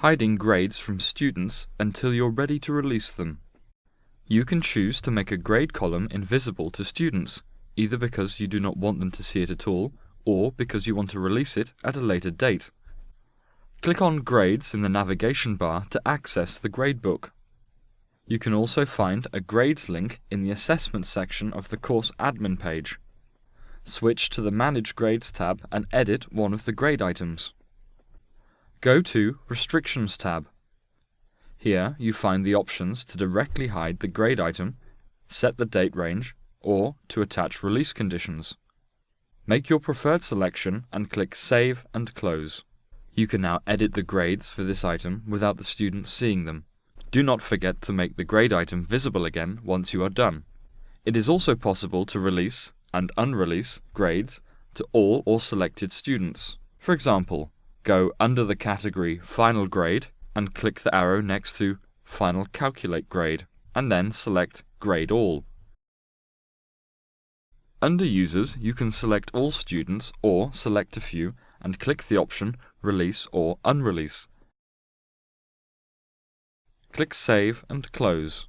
hiding grades from students until you're ready to release them. You can choose to make a grade column invisible to students, either because you do not want them to see it at all, or because you want to release it at a later date. Click on Grades in the navigation bar to access the gradebook. You can also find a Grades link in the Assessment section of the course admin page. Switch to the Manage Grades tab and edit one of the grade items. Go to Restrictions tab. Here you find the options to directly hide the grade item, set the date range, or to attach release conditions. Make your preferred selection and click Save and Close. You can now edit the grades for this item without the student seeing them. Do not forget to make the grade item visible again once you are done. It is also possible to release and unrelease grades to all or selected students. For example, go under the category Final Grade and click the arrow next to Final Calculate Grade, and then select Grade All. Under Users, you can select all students or select a few and click the option Release or Unrelease. Click Save and Close.